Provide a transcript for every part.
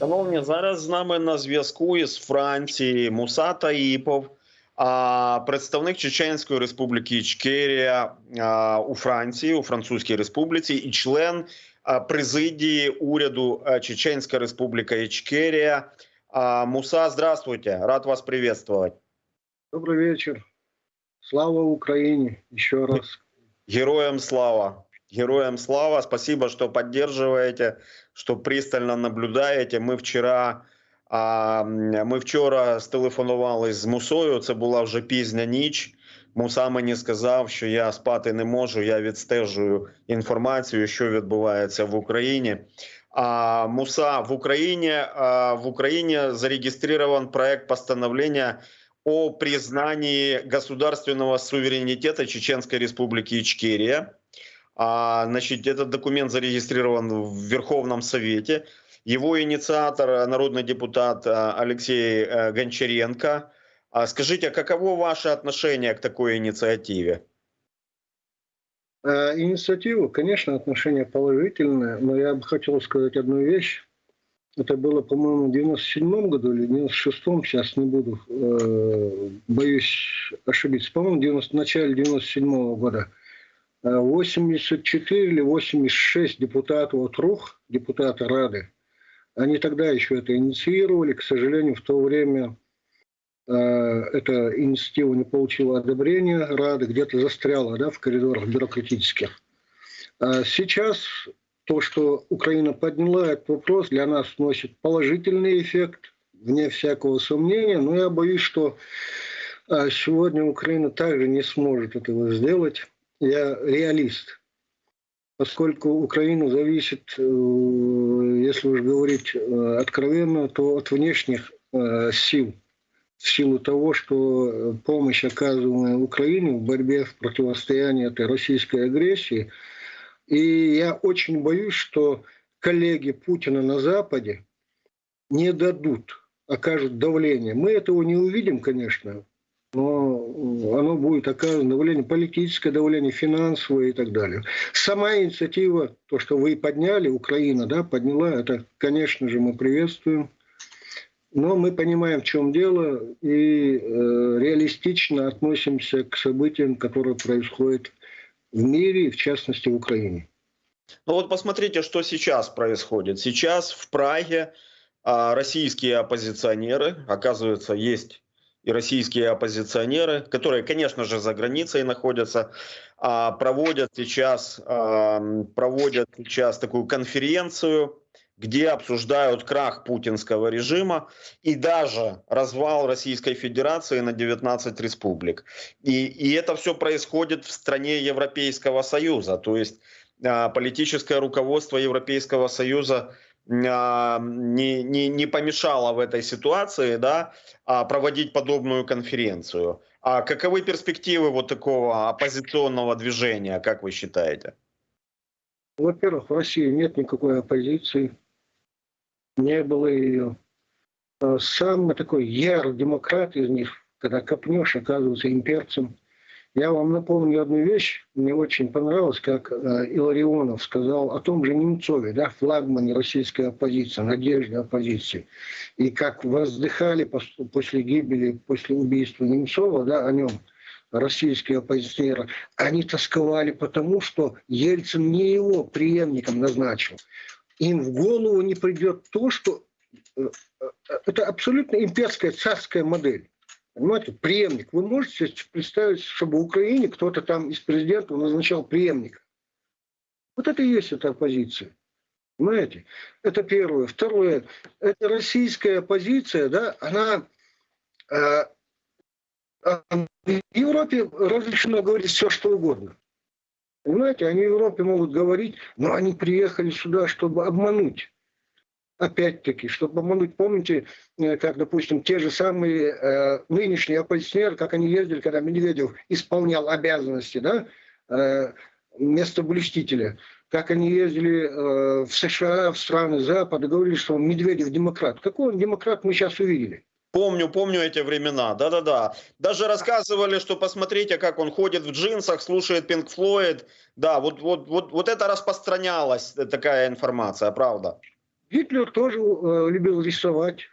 Шановні, зараз з нами на зв'язку із Франції Муса Таїпов, представник Чеченської республіки Ічкерія у Франції, у Французькій Республіці, і член президії уряду Чеченська Республіка Ічкерія. Муса, здравствуйте, рад вас приветствовать. Добрый вечер. Слава Украине еще раз. Героям слава! Героям слава! Спасибо, что поддерживаете, что пристально наблюдаєте. Ми вчора, а, ми вчора стелефонували з Мусою. Це була вже пізня ніч. Муса мені сказав, що я спати не можу. Я відстежую інформацію, що відбувається в Україні. А Муса в Україні а, в Україні зареєстрирован проект постановления о признании государственного суверенитета Чеченской Республики Ичкерия. А, значит, этот документ зарегистрирован в Верховном Совете. Его инициатор, народный депутат а, Алексей э, Гончаренко. А скажите, каково ваше отношение к такой инициативе? Э, Инициатива, конечно, отношение положительное, но я бы хотел сказать одну вещь. Это было, по-моему, в 97 году или 96-м, сейчас не буду, э, боюсь ошибиться. По-моему, в 90, начале 97 -го года. Э, 84 или 86 депутатов от РУХ, депутаты Рады, они тогда еще это инициировали. К сожалению, в то время э, эта инициатива не получила одобрения Рады, где-то застряла да, в коридорах бюрократических. А сейчас то, что Украина подняла этот вопрос, для нас носит положительный эффект, вне всякого сомнения. Но я боюсь, что а, сегодня Украина также не сможет этого сделать. Я реалист. Поскольку Украина зависит, э, если уж говорить э, откровенно, то от внешних э, сил. В силу того, что помощь, оказываемая Украине в борьбе в противостоянии этой российской агрессии – и я очень боюсь, что коллеги Путина на Западе не дадут, окажут давление. Мы этого не увидим, конечно, но оно будет оказано давление, политическое давление, финансовое и так далее. Сама инициатива, то, что вы подняли, Украина да, подняла, это, конечно же, мы приветствуем. Но мы понимаем, в чем дело, и э, реалистично относимся к событиям, которые происходят в мире, в частности в Украине. Ну вот посмотрите, что сейчас происходит. Сейчас в Праге а, российские оппозиционеры, оказывается, есть и российские оппозиционеры, которые, конечно же, за границей находятся, а, проводят сейчас, а, проводят сейчас такую конференцию, где обсуждают крах путинского режима и даже развал Российской Федерации на 19 республик. И, и это все происходит в стране Европейского Союза. То есть а, политическое руководство Европейского Союза не, не, не помешало в этой ситуации да, а, проводить подобную конференцию. А каковы перспективы вот такого оппозиционного движения, как вы считаете? Во-первых, в России нет никакой оппозиции не было ее. А самый такой ярый демократ из них, когда копнешь, оказывается имперцем. Я вам напомню одну вещь, мне очень понравилось, как э, Иларионов сказал о том же Немцове, да, флагмане российской оппозиции, надежде оппозиции. И как воздыхали после гибели, после убийства Немцова, да, о нем, российские оппозиционеры, они тосковали потому, что Ельцин не его преемником назначил им в голову не придет то, что э, э, это абсолютно имперская царская модель. Понимаете, преемник. Вы можете представить, чтобы в Украине кто-то там из президента назначал преемника? Вот это и есть эта оппозиция. Понимаете? Это первое. Второе. Это российская оппозиция, да, она э, в Европе разрешено говорить все, что угодно. Понимаете, они в Европе могут говорить, но они приехали сюда, чтобы обмануть. Опять-таки, чтобы обмануть, помните, э, как, допустим, те же самые э, нынешние оппозиционеры, как они ездили, когда Медведев исполнял обязанности, да, э, место блюстителя, как они ездили э, в США, в страны Запада, говорили, что Медведев демократ. Какой он демократ, мы сейчас увидели. Помню, помню эти времена, да-да-да. Даже рассказывали, что посмотрите, как он ходит в джинсах, слушает Pink Floyd. Да, вот, вот, вот, вот это распространялась, такая информация, правда. Гитлер тоже э, любил рисовать.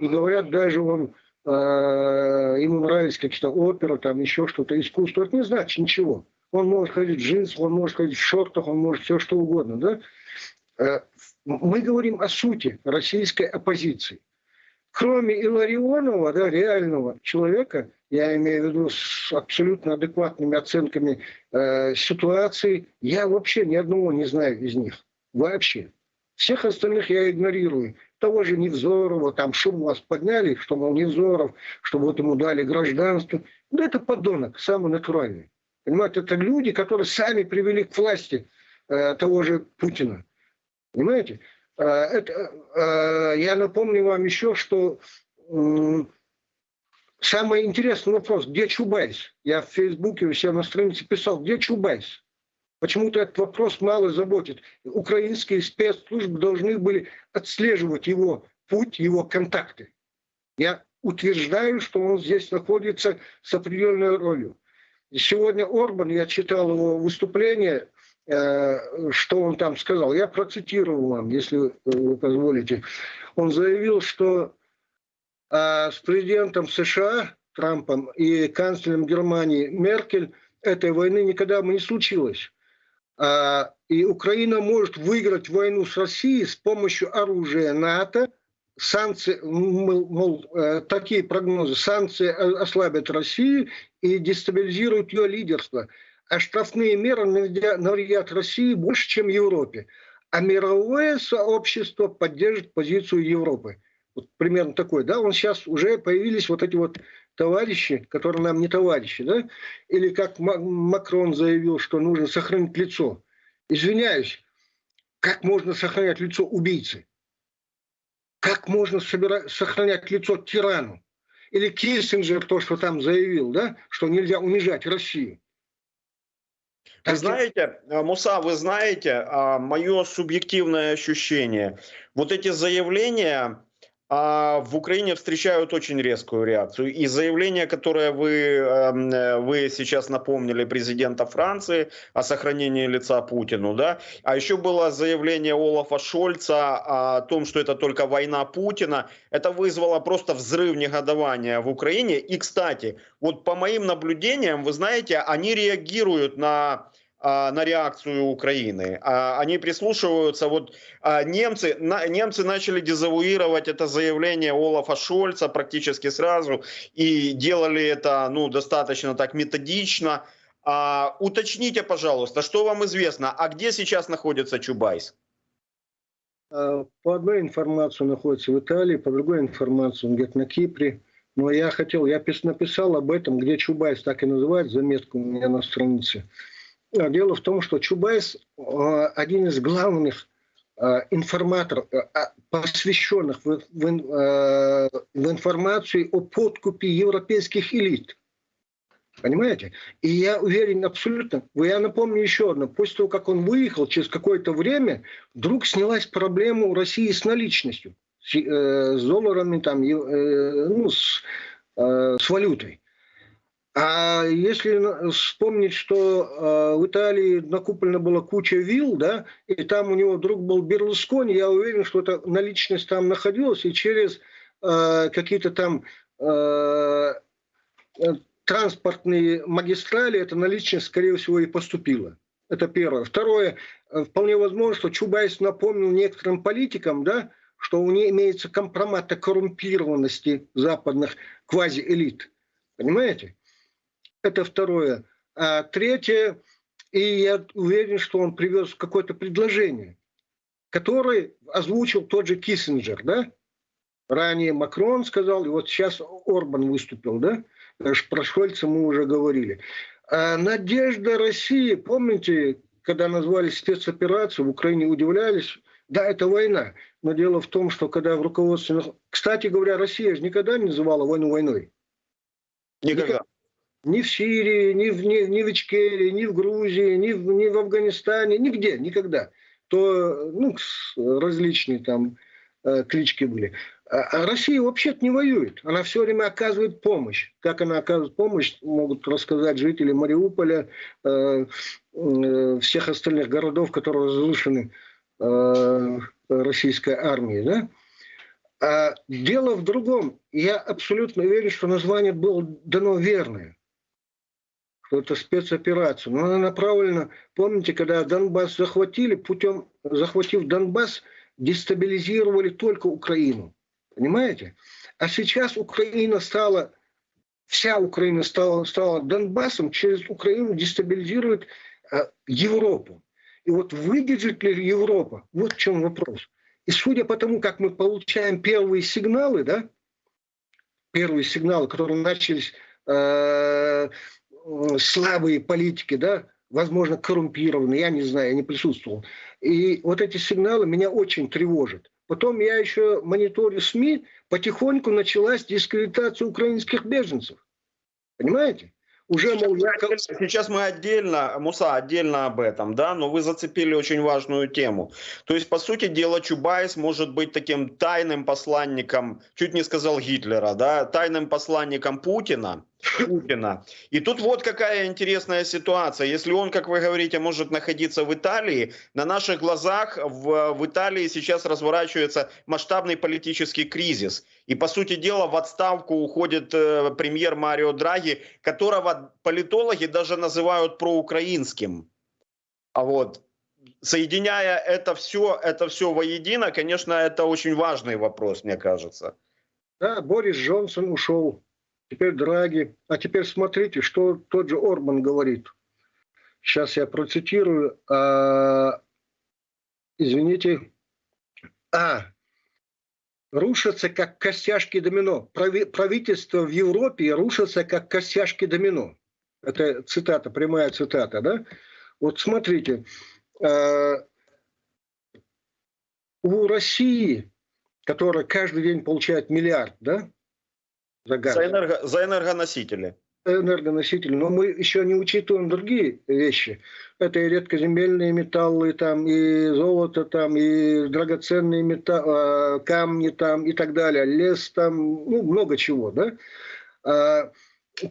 И говорят, даже он, э, ему нравились какие-то оперы, там еще что-то, искусство. Это не значит ничего. Он может ходить в джинсах, он может ходить в шортах, он может все что угодно. Да? Э, мы говорим о сути российской оппозиции. Кроме Иларионова, да, реального человека, я имею в виду с абсолютно адекватными оценками э, ситуации, я вообще ни одного не знаю из них. Вообще. Всех остальных я игнорирую. Того же Невзорова, там шум вас подняли, что, мол, Невзоров, что вот ему дали гражданство. Да это подонок, самый натуральный. Понимаете, это люди, которые сами привели к власти э, того же Путина. Понимаете? Э, это, э, я напомню вам еще, что самый интересный вопрос, где Чубайс? Я в Фейсбуке у себя на странице писал, где Чубайс? Почему-то этот вопрос мало заботит. Украинские спецслужбы должны были отслеживать его путь, его контакты. Я утверждаю, что он здесь находится с определенной ролью. Сегодня Орбан, я читал его выступление, Э, что он там сказал. Я процитирую вам, если вы позволите. Он заявил, что э, с президентом США Трампом и канцлером Германии Меркель этой войны никогда бы не случилось. А, и Украина может выиграть войну с Россией с помощью оружия НАТО, санкции, мол, э, такие прогнозы, санкции ослабят Россию и дестабилизируют ее лидерство – а штрафные меры навредят России больше, чем Европе. А мировое сообщество поддержит позицию Европы. Вот примерно такой, да, он сейчас уже появились вот эти вот товарищи, которые нам не товарищи, да, или как Макрон заявил, что нужно сохранить лицо. Извиняюсь, как можно сохранять лицо убийцы? Как можно собирать, сохранять лицо тирану? Или Киссинджер то, что там заявил, да, что нельзя унижать Россию. Вы знаете, э, Муса, вы знаете, а, мое субъективное ощущение, вот эти заявления а, в Украине встречают очень резкую реакцию. И заявление, которое вы, эм, э, вы сейчас напомнили президента Франции о сохранении лица Путину, да, а еще было заявление Олафа Шольца о том, что это только война Путина, это вызвало просто взрыв негодования в Украине. И, кстати, вот по моим наблюдениям, вы знаете, они реагируют на на реакцию Украины. А, они прислушиваются. Вот а, немцы, немцы начали дезавуировать это заявление Олафа Шольца практически сразу и делали это ну, достаточно так методично. А, уточните, пожалуйста, что вам известно, а где сейчас находится Чубайс? По одной информации он находится в Италии, по другой информации он где-то на Кипре. Но я хотел, я написал об этом, где Чубайс, так и называют, заметку у меня на странице. А, дело в том, что Чубайс а, один из главных а, информаторов, посвященных в, в, в информацию о подкупе европейских элит. Понимаете? И я уверен абсолютно, я напомню еще одно, после того, как он выехал, через какое-то время вдруг снялась проблема у России с наличностью, с, э, с долларами, там, э, ну, с, э, с валютой. А если вспомнить, что э, в Италии накуплена была куча вилл, да, и там у него друг был Берлускони, я уверен, что эта наличность там находилась, и через э, какие-то там э, транспортные магистрали эта наличность, скорее всего, и поступила. Это первое. Второе, вполне возможно, что Чубайс напомнил некоторым политикам, да, что у них имеется компромат о коррумпированности западных квазиэлит. Понимаете? Это второе. А третье, и я уверен, что он привез какое-то предложение, которое озвучил тот же Киссинджер, да? Ранее Макрон сказал, и вот сейчас Орбан выступил, да? Про Шольца мы уже говорили. А надежда России, помните, когда назвали спецоперацию, в Украине удивлялись, да, это война. Но дело в том, что когда в руководстве... Кстати говоря, Россия же никогда не называла войну войной. Никогда ни в Сирии, ни в, ни, ни в Ичкерии, ни в Грузии, ни в, ни в Афганистане, нигде, никогда. То ну, различные там э, клички были. А, а Россия вообще-то не воюет. Она все время оказывает помощь. Как она оказывает помощь, могут рассказать жители Мариуполя, э, э, всех остальных городов, которые разрушены э, российской армии, да? А дело в другом. Я абсолютно уверен, что название было дано верное. Что это спецоперация. Но она направлена... Помните, когда Донбасс захватили, путем, захватив Донбасс, дестабилизировали только Украину. Понимаете? А сейчас Украина стала, вся Украина стала, стала Донбассом, через Украину дестабилизирует э, Европу. И вот выдержит ли Европа? Вот в чем вопрос. И судя по тому, как мы получаем первые сигналы, да, первые сигналы, которые начались э, слабые политики, да, возможно, коррумпированные, я не знаю, я не присутствовал. И вот эти сигналы меня очень тревожат. Потом я еще мониторю СМИ, потихоньку началась дискредитация украинских беженцев. Понимаете? Уже, мол, я... Сейчас мы отдельно, Муса, отдельно об этом, да, но вы зацепили очень важную тему. То есть, по сути дела, Чубайс может быть таким тайным посланником, чуть не сказал Гитлера, да, тайным посланником Путина, Путина. И тут вот какая интересная ситуация. Если он, как вы говорите, может находиться в Италии, на наших глазах в, в Италии сейчас разворачивается масштабный политический кризис. И, по сути дела, в отставку уходит э, премьер Марио Драги, которого политологи даже называют проукраинским. А вот соединяя это все, это все воедино, конечно, это очень важный вопрос, мне кажется. Да, Борис Джонсон ушел теперь Драги. А теперь смотрите, что тот же Орбан говорит. Сейчас я процитирую. А, извините. А, рушатся как костяшки домино. Прави, правительство в Европе рушатся как костяшки домино. Это цитата, прямая цитата, да? Вот смотрите, э, у России, которая каждый день получает миллиард, да, за, газ. за, энерго, за энергоносители. Энергоносители. Но мы еще не учитываем другие вещи. Это и редкоземельные металлы, там, и золото, там, и драгоценные металлы, камни там, и так далее. Лес там, ну, много чего, да. А,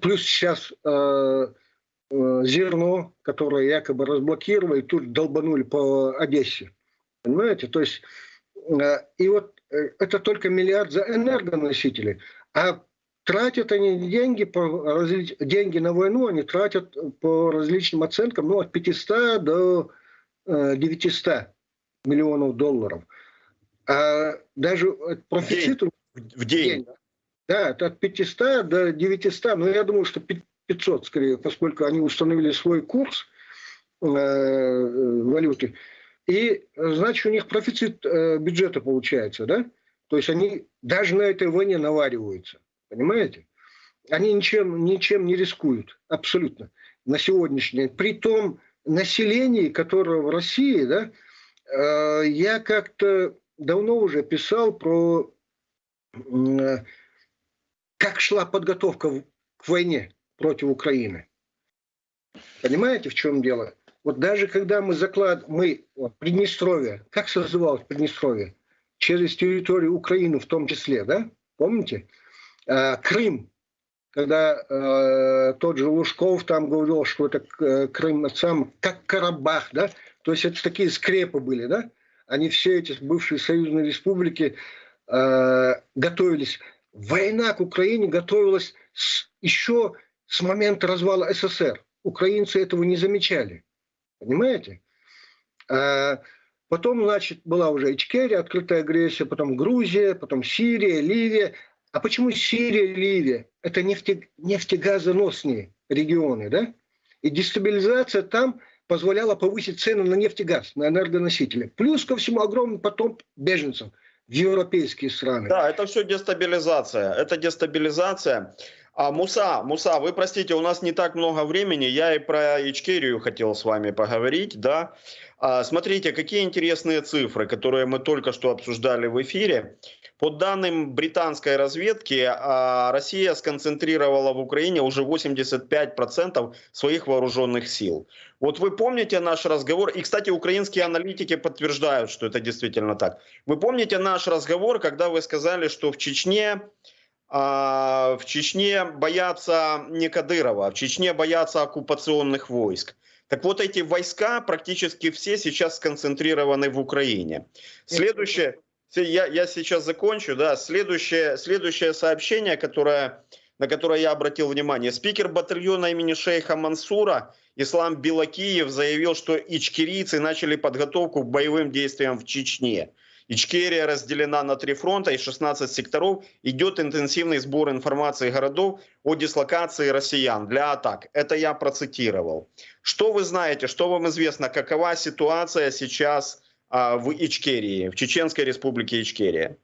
плюс сейчас а, а, зерно, которое якобы разблокировали, тут долбанули по Одессе. Понимаете? То есть, и вот э, это только миллиард за энергоносители. А тратят они деньги, по деньги на войну, они тратят по различным оценкам ну, от 500 до э, 900 миллионов долларов. А даже профицит... В день. В день. Да, это от 500 до 900, но я думаю, что 500 скорее, поскольку они установили свой курс э, валюты. И, значит, у них профицит э, бюджета получается, да? То есть они даже на этой войне навариваются. Понимаете? Они ничем, ничем не рискуют. Абсолютно. На сегодняшний день. При том населении, которое в России, да, э, я как-то давно уже писал про э, как шла подготовка к войне против Украины. Понимаете, в чем дело? Вот даже когда мы заклад, мы вот, Приднестровье, как созывалось Приднестровье? Через территорию Украины в том числе, да? Помните? Э, Крым, когда э, тот же Лужков там говорил, что это э, Крым сам как Карабах, да, то есть это такие скрепы были, да, они все эти бывшие союзные республики э, готовились. Война к Украине готовилась с, еще с момента развала СССР. Украинцы этого не замечали, понимаете? Э, потом, значит, была уже Ичкерия, открытая агрессия, потом Грузия, потом Сирия, Ливия. А почему Сирия, Ливия? Это нефте, нефтегазоносные регионы, да? И дестабилизация там позволяла повысить цены на нефть и газ, на энергоносители. Плюс ко всему огромный поток беженцев в европейские страны. Да, это все дестабилизация. Это дестабилизация. А Муса, Муса, вы простите, у нас не так много времени. Я и про Ичкерию хотел с вами поговорить, да. А, смотрите, какие интересные цифры, которые мы только что обсуждали в эфире. По данным британской разведки, а, Россия сконцентрировала в Украине уже 85% своих вооруженных сил. Вот вы помните наш разговор, и, кстати, украинские аналитики подтверждают, что это действительно так. Вы помните наш разговор, когда вы сказали, что в Чечне а, в Чечне боятся не Кадырова, в Чечне боятся оккупационных войск. Так вот, эти войска практически все сейчас сконцентрированы в Украине. Следующее, я, я сейчас закончу, да, следующее, следующее сообщение, которое, на которое я обратил внимание. Спикер батальона имени шейха Мансура Ислам Белакиев заявил, что ичкерийцы начали подготовку к боевым действиям в Чечне. Ичкерия разделена на три фронта и 16 секторов. Идет интенсивный сбор информации городов о дислокации россиян для атак. Это я процитировал. Что вы знаете, что вам известно, какова ситуация сейчас а, в Ичкерии, в Чеченской республике Ичкерия?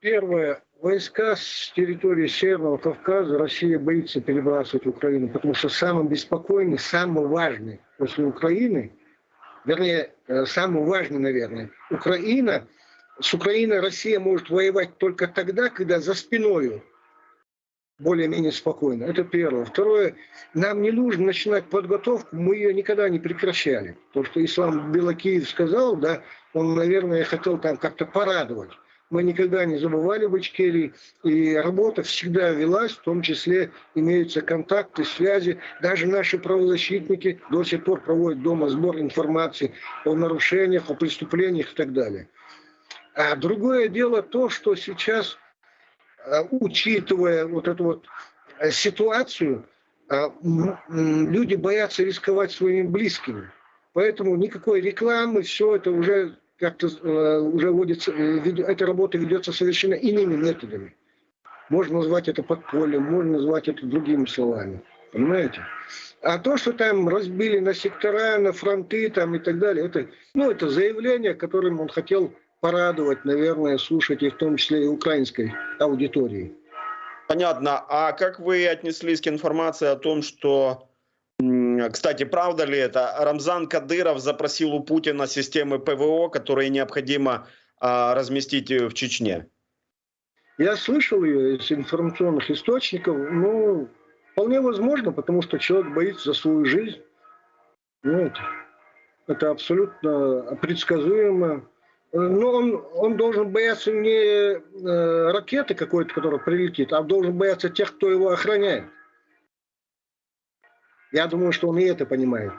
Первое. Войска с территории Северного Кавказа Россия боится перебрасывать в Украину, потому что самый беспокойный, самый важный после Украины – вернее, э, самый важный, наверное, Украина, с Украиной Россия может воевать только тогда, когда за спиной более-менее спокойно. Это первое. Второе, нам не нужно начинать подготовку, мы ее никогда не прекращали. То, что Ислам Белокиев сказал, да, он, наверное, хотел там как-то порадовать мы никогда не забывали в Ичкерии, и работа всегда велась, в том числе имеются контакты, связи. Даже наши правозащитники до сих пор проводят дома сбор информации о нарушениях, о преступлениях и так далее. А другое дело то, что сейчас, а, учитывая вот эту вот э, ситуацию, а, люди боятся рисковать своими близкими. Поэтому никакой рекламы, все это уже как-то э, уже водится, э, эта работа ведется совершенно иными методами. Можно назвать это подпольем, можно назвать это другими словами. Понимаете? А то, что там разбили на сектора, на фронты там и так далее, это, ну, это заявление, которым он хотел порадовать, наверное, слушателей, в том числе и украинской аудитории. Понятно. А как вы отнеслись к информации о том, что кстати, правда ли это? Рамзан Кадыров запросил у Путина системы ПВО, которые необходимо а, разместить в Чечне. Я слышал ее из информационных источников. Ну, вполне возможно, потому что человек боится за свою жизнь. Ну, это, это абсолютно предсказуемо. Но он, он должен бояться не э, ракеты какой-то, которая прилетит, а должен бояться тех, кто его охраняет. Я думаю, что он и это понимает.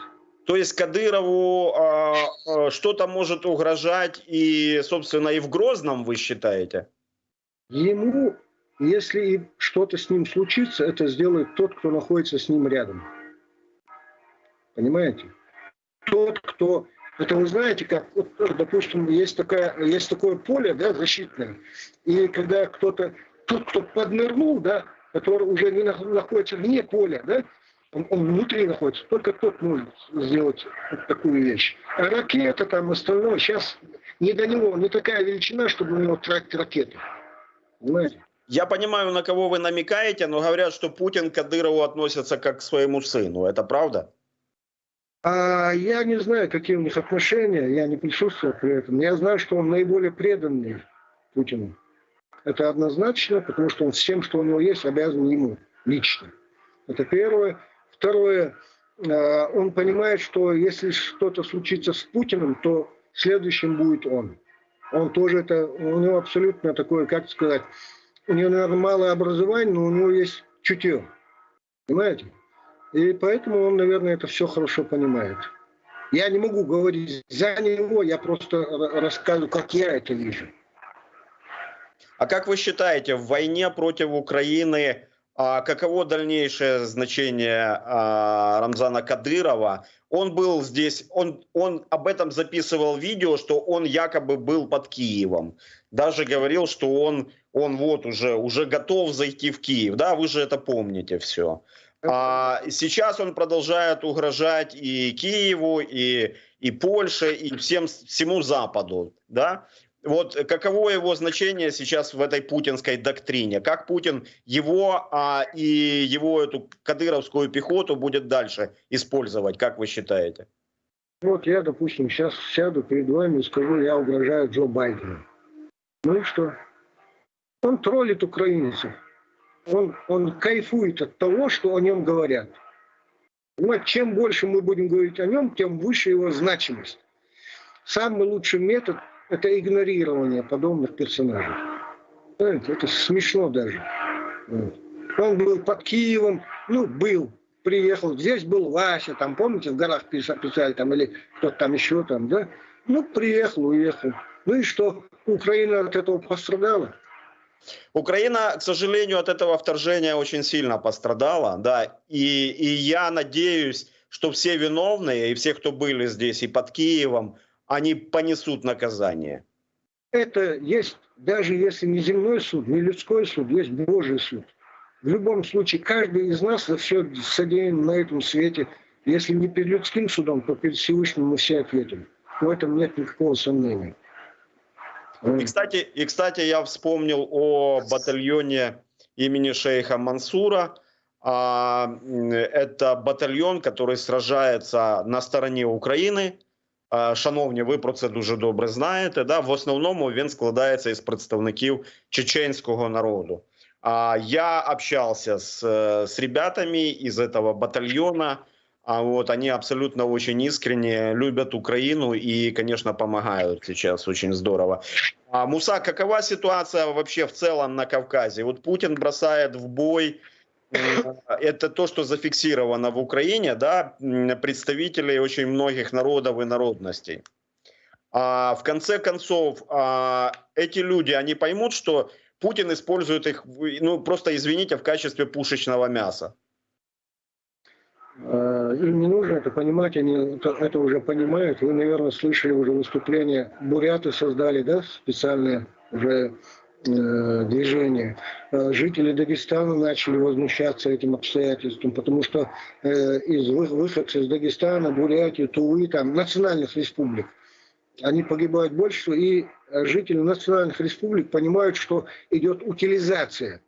То есть Кадырову э, что-то может угрожать и, собственно, и в Грозном, вы считаете? Ему, если что-то с ним случится, это сделает тот, кто находится с ним рядом. Понимаете? Тот, кто... Это вы знаете, как, вот, допустим, есть, такая, есть такое поле да, защитное, и когда кто-то, тот, кто поднырнул, да, который уже не находится вне поля, да, он, он внутри находится. Только тот может сделать вот такую вещь. А ракета там остальное, сейчас не до него, не такая величина, чтобы у него тратить ракеты. Понимаете? Я понимаю, на кого вы намекаете, но говорят, что Путин к Кадырову относится как к своему сыну. Это правда? А я не знаю, какие у них отношения, я не присутствовал при этом. Я знаю, что он наиболее преданный Путину. Это однозначно, потому что он всем, что у него есть, обязан ему лично. Это первое. Второе, э, он понимает, что если что-то случится с Путиным, то следующим будет он. Он тоже это, у него абсолютно такое, как сказать, у него, наверное, малое образование, но у него есть чутье. Понимаете? И поэтому он, наверное, это все хорошо понимает. Я не могу говорить за него, я просто рассказываю, как я это вижу. А как вы считаете, в войне против Украины а каково дальнейшее значение а, Рамзана Кадырова? Он был здесь, он, он об этом записывал видео, что он якобы был под Киевом. Даже говорил, что он, он вот уже, уже готов зайти в Киев. Да, вы же это помните все. А сейчас он продолжает угрожать и Киеву, и, и Польше, и всем, всему Западу. Да? Вот каково его значение сейчас в этой путинской доктрине? Как Путин его а, и его эту кадыровскую пехоту будет дальше использовать, как вы считаете? Вот я, допустим, сейчас сяду перед вами и скажу, я угрожаю Джо Байдену. Ну и что? Он троллит украинцев. Он, он кайфует от того, что о нем говорят. Понимаете, чем больше мы будем говорить о нем, тем выше его значимость. Самый лучший метод – это игнорирование подобных персонажей. Понимаете, это смешно даже. Он был под Киевом, ну, был, приехал, здесь был Вася, там, помните, в горах писали, там, или кто-то там еще там, да? Ну, приехал, уехал. Ну и что? Украина от этого пострадала? Украина, к сожалению, от этого вторжения очень сильно пострадала, да, и, и я надеюсь, что все виновные и все, кто были здесь и под Киевом, они понесут наказание. Это есть, даже если не земной суд, не людской суд, есть Божий суд. В любом случае, каждый из нас за все содеян на этом свете. Если не перед людским судом, то перед Всевышним мы все ответим. В этом нет никакого сомнения. И кстати, и, кстати, я вспомнил о батальоне имени шейха Мансура. А, это батальон, который сражается на стороні України. Шановні, ви про це дуже добре знаєте. Да? В основному він складається із представників чеченського народу. А я общался с, с ребятами из этого батальона. А вот они абсолютно очень искренне любят Украину и, конечно, помогают сейчас очень здорово. А, Муса, какова ситуация вообще в целом на Кавказе? Вот Путин бросает в бой, это то, что зафиксировано в Украине, да, представителей очень многих народов и народностей. А в конце концов, а, эти люди, они поймут, что Путин использует их, ну, просто, извините, в качестве пушечного мяса. Э, им не нужно это понимать, они это уже понимают. Вы, наверное, слышали уже выступление. Буряты создали, да, специальное уже э, движение. Э, жители Дагестана начали возмущаться этим обстоятельством, потому что э, из выходцев из Дагестана, Бурятии, Тувы, там, национальных республик, они погибают больше, и жители национальных республик понимают, что идет утилизация,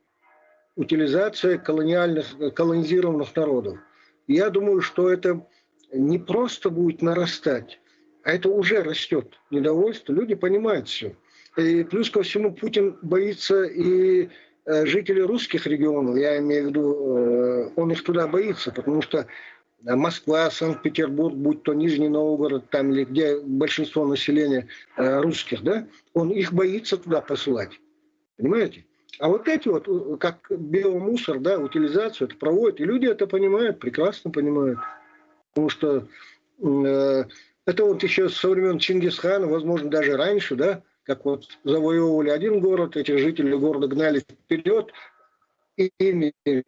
утилизация колониальных, колонизированных народов. Я думаю, что это не просто будет нарастать, а это уже растет недовольство. Люди понимают все. И плюс ко всему Путин боится и э, жителей русских регионов, я имею в виду, э, он их туда боится, потому что Москва, Санкт-Петербург, будь то Нижний Новгород, там или где большинство населения э, русских, да, он их боится туда посылать. Понимаете? А вот эти вот, как биомусор, да, утилизацию это проводят, и люди это понимают, прекрасно понимают. Потому что э, это вот еще со времен Чингисхана, возможно, даже раньше, да, как вот завоевывали один город, эти жители города гнали вперед, и ими э,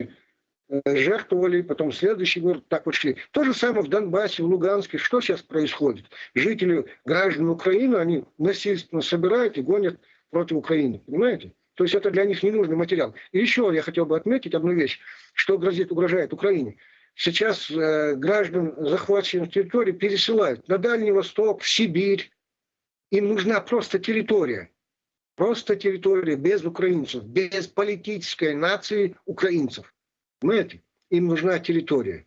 жертвовали, потом следующий город так вот шли. То же самое в Донбассе, в Луганске. Что сейчас происходит? Жители, граждан Украины, они насильственно собирают и гонят против Украины. Понимаете? То есть это для них ненужный материал. И еще я хотел бы отметить одну вещь, что грозит, угрожает Украине. Сейчас э, граждан захваченных территорий пересылают на Дальний Восток, в Сибирь. Им нужна просто территория. Просто территория без украинцев, без политической нации украинцев. Понимаете? Им нужна территория.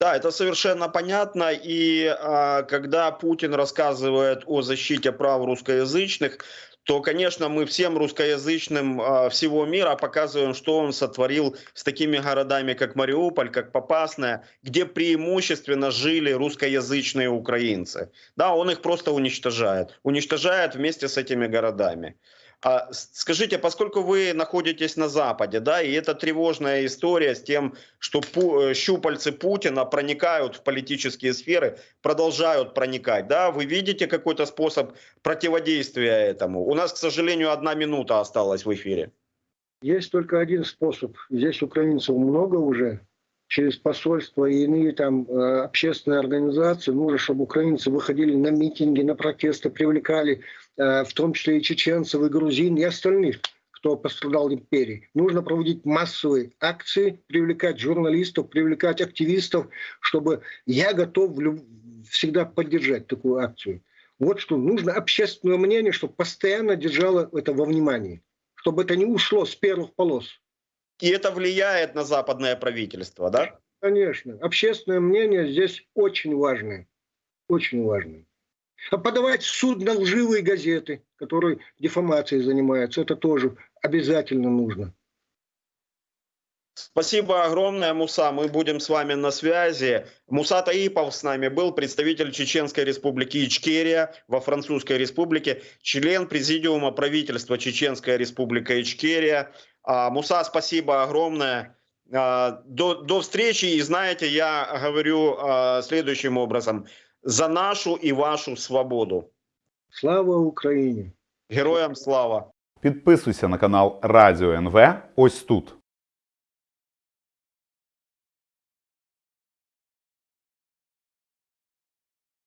Да, это совершенно понятно. И а, когда Путин рассказывает о защите прав русскоязычных, то, конечно, мы всем русскоязычным а, всего мира показываем, что он сотворил с такими городами, как Мариуполь, как Попасная, где преимущественно жили русскоязычные украинцы. Да, он их просто уничтожает. Уничтожает вместе с этими городами. А скажите, поскольку вы находитесь на Западе, да, и это тревожная история с тем, что пу щупальцы Путина проникают в политические сферы, продолжают проникать, да, вы видите какой-то способ противодействия этому? У нас, к сожалению, одна минута осталась в эфире. Есть только один способ. Здесь украинцев много уже, через посольства и иные там э, общественные организации. Нужно, чтобы украинцы выходили на митинги, на протесты, привлекали Э, в том числе и чеченцев, и грузин, и остальных, кто пострадал в империи. Нужно проводить массовые акции, привлекать журналистов, привлекать активистов, чтобы я готов всегда поддержать такую акцию. Вот что нужно общественное мнение, чтобы постоянно держало это во внимании, чтобы это не ушло с первых полос. И это влияет на западное правительство, да? Конечно. Общественное мнение здесь очень важное. Очень важное. А подавать в суд на лживые газеты, которые дефамацией занимаются, это тоже обязательно нужно. Спасибо огромное, Муса. Мы будем с вами на связи. Муса Таипов с нами был, представитель Чеченской республики Ичкерия во Французской республике, член президиума правительства Чеченская республика Ичкерия. Муса, спасибо огромное. До, до встречи. И знаете, я говорю следующим образом. За нашу и вашу свободу. Слава Україні! Героям слава! Підписуйся на канал Радіо НВ ось тут.